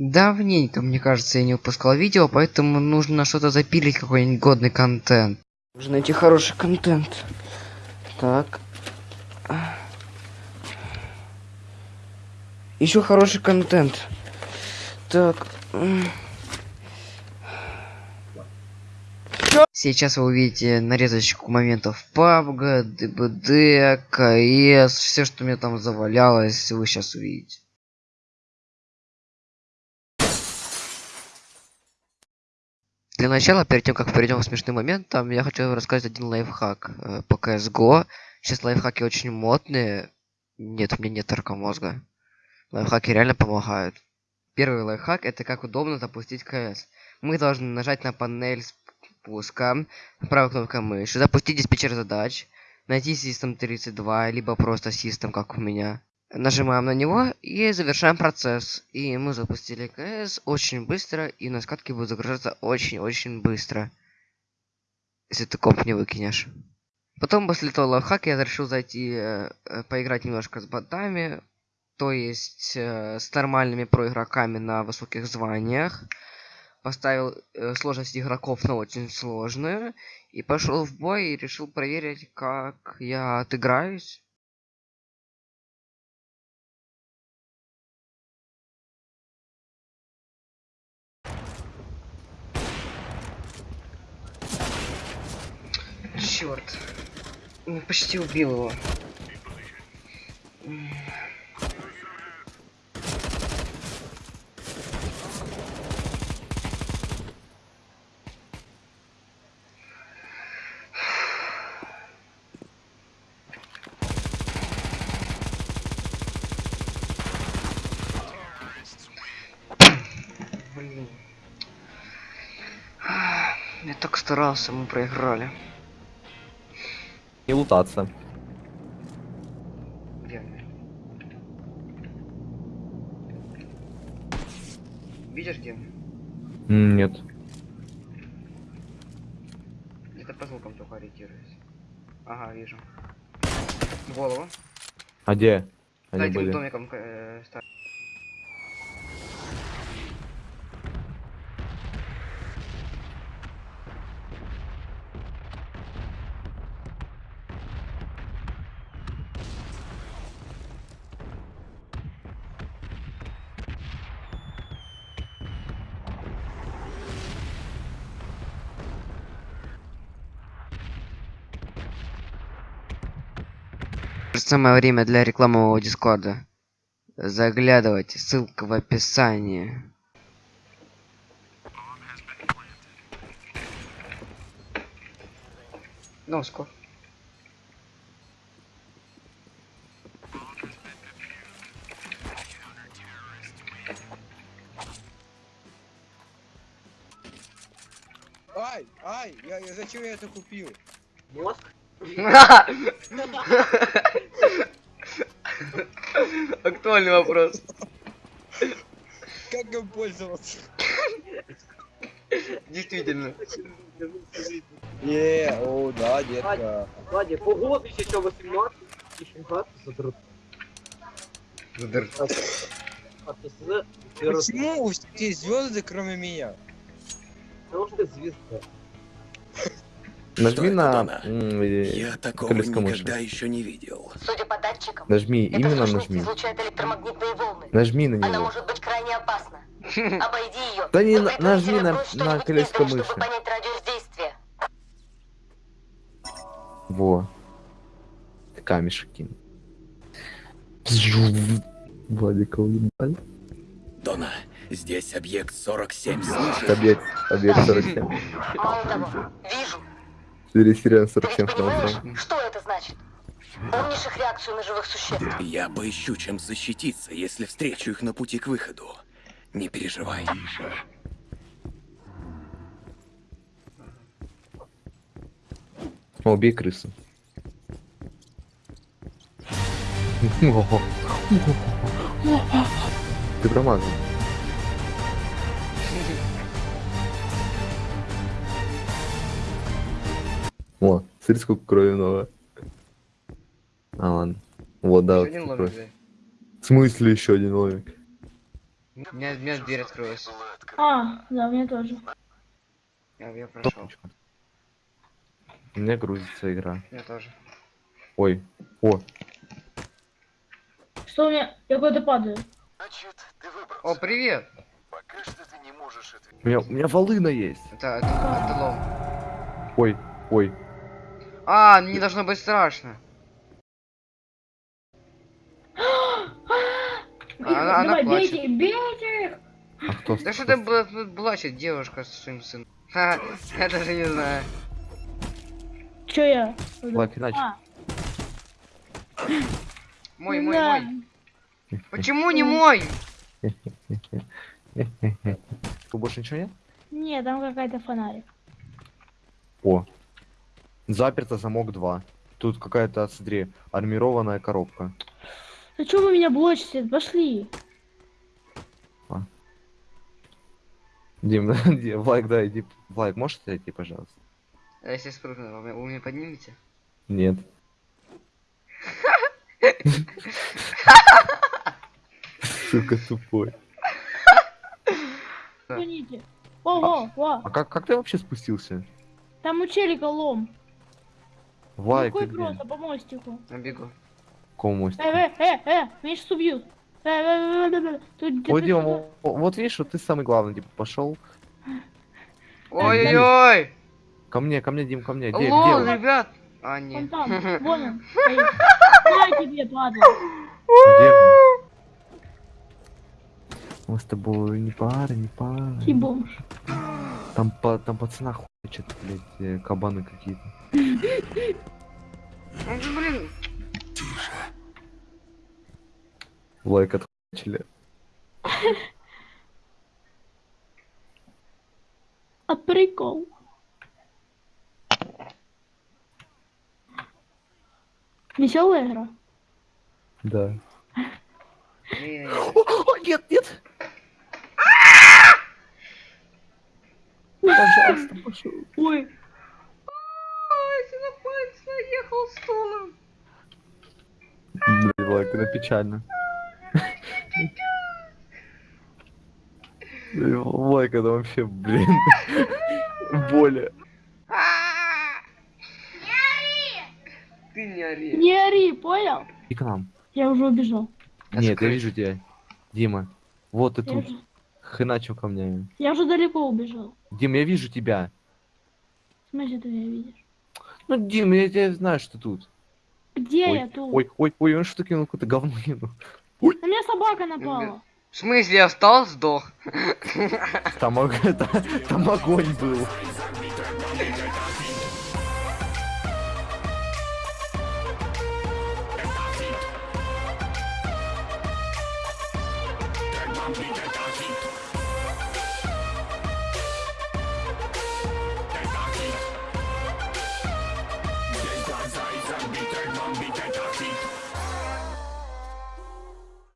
Давненько, мне кажется, я не выпускал видео, поэтому нужно что-то запилить, какой-нибудь годный контент. Нужно найти хороший контент. Так. Еще хороший контент. Так. Сейчас вы увидите нарезочку моментов PUBG, ДБД, КС, все, что мне там завалялось, вы сейчас увидите. Для начала, перед тем, как перейдем к смешным моментам, я хочу рассказать один лайфхак э, по CSGO. Сейчас лайфхаки очень модные. Нет, у меня нет мозга. Лайфхаки реально помогают. Первый лайфхак это как удобно запустить КС. Мы должны нажать на панель спуска, правой кнопкой мыши, запустить диспетчер задач, найти System 32, либо просто System, как у меня. Нажимаем на него и завершаем процесс. И мы запустили КС очень быстро, и на скатке будет загружаться очень-очень быстро. Если ты комп не выкинешь. Потом после этого лайфхака я решил зайти э, э, поиграть немножко с ботами. То есть э, с нормальными проигроками на высоких званиях. Поставил э, сложность игроков на очень сложную. И пошел в бой и решил проверить, как я отыграюсь. Черт. Ну, почти убил его. Блин. Я так старался, мы проиграли. И лутаться. Они? Видишь где? Нет. Где-то по звукам только ориентируюсь. Ага, вижу. Голову. А где За они этим были? домиком э, ста- Самое время для рекламового дискорда. Заглядывайте, ссылка в описании. Носку. Ай, ай, я, я зачем я это купил? Актуальный вопрос. Как им пользоваться? Действительно. Е, о, да, детка. Ладно, погода еще 18 и 17 задрот. Почему у всех звезды, кроме меня? Потому что звезда. Нажми это, на э, Я такого колесико мыши. никогда еще не видел. Судя по датчикам, Нажми, эта именно нажми. излучает электромагнитные волны. Нажми на Она него. может быть крайне опасна. Обойди ее. Да не, на- нажми на- на издали, мыши. чтобы понять радиус действия. Во. Камешек кинь. Владика уебали. Дона, здесь объект 47, слышишь? Объект, объект 47. Мало того, вижу. Ты ведь 47 понимаешь, потому что это значит? Помнишь их реакцию на живых существ? Я поищу, чем защититься, если встречу их на пути к выходу. Не переживай. О, убей крысу. Ты промазал. Смотри, сколько крови много. А, ладно. Вот, да, вот Один ломик. В смысле еще один ломик? У меня, у меня дверь открылась. А, да, у меня тоже. Я, я прошел. Топочка. У меня грузится игра. Я тоже. Ой. О, Что у меня? Я куда-то падаю. О, привет! у меня, у меня волына есть. Это, это, это лом. Ой, ой. А, не должно быть страшно. Она, она Давай, плачет. бейте, бейте их! А кто Да что ты бла- тут плачет девушка с своим сыном? Ха, я даже не знаю. Чё я? Лайк, иначе. А, Мой, мой, да. мой. Почему не мой? Тут больше ничего нет? Не, там какая-то фонарик. О. Заперто замок 2. Тут какая-то, смотри, армированная коробка. А чё вы меня блочите? Пошли. Дим, Дим, like, да, иди. Like, можешь зайти, пожалуйста? А если спрыгну, вы, меня- вы меня поднимете? Нет. Сука тупой. Да. Извините. Ого, во. А как, как ты вообще спустился? Там у челика лом. Like, Какой где? просто по мостику. Я бегу. Какого мостика? Э, э, э, э, меня сейчас убьют. Э, э, э, э, э, Тут Вот, Дима, сюда. вот, видишь, вот ты самый главный, типа, пошел. Ой-ой-ой! Ко мне, ко мне, Дим, ко мне. Где, где Лол, он? ребят! А, Вон нет. там, вон он. На тебе, падла. Где он? Мы с тобой не пара, не пара. Ты бомж. Там, по, там пацана хочет, блядь, э, кабаны какие-то. Ну, же, блин, Лайк отхуячили. А прикол. Веселая игра. Да. нет, нет! Пожалуйста, пошел. Ой, Свинопалец наехал стулом. Блин, лайк, это печально. Лайк, это вообще, блин. Боли. Ты не ори. не ори, понял? И к нам. Я уже убежал. Нет, я вижу тебя. Дима. Вот ты тут. Хреначил ко мне. я уже далеко убежал. Дим, я вижу тебя. В смысле ты меня видишь? Ну, Дим, я тебя знаю, что тут. Где ой, я тут? ой, ой, ой, он что кинул какое-то говно кинул. На меня собака напала. В смысле, я встал, сдох? Там, ог- там огонь был.